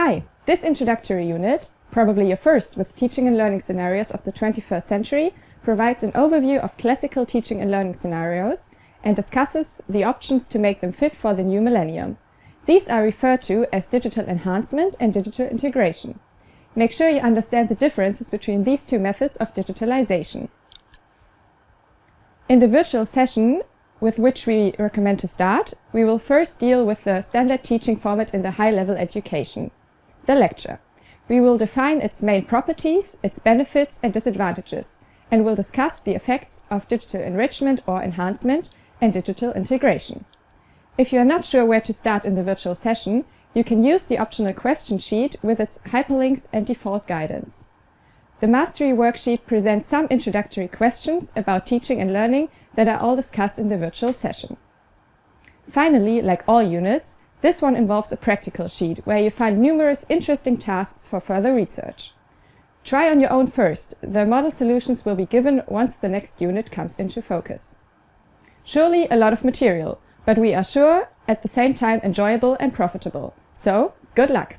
Hi! This introductory unit, probably your first with teaching and learning scenarios of the 21st century, provides an overview of classical teaching and learning scenarios and discusses the options to make them fit for the new millennium. These are referred to as digital enhancement and digital integration. Make sure you understand the differences between these two methods of digitalization. In the virtual session, with which we recommend to start, we will first deal with the standard teaching format in the high-level education, the lecture. We will define its main properties, its benefits and disadvantages, and will discuss the effects of digital enrichment or enhancement and digital integration. If you are not sure where to start in the virtual session, you can use the optional question sheet with its hyperlinks and default guidance. The Mastery worksheet presents some introductory questions about teaching and learning that are all discussed in the virtual session. Finally, like all units, this one involves a practical sheet where you find numerous interesting tasks for further research. Try on your own first. The model solutions will be given once the next unit comes into focus. Surely a lot of material, but we are sure at the same time enjoyable and profitable. So, good luck!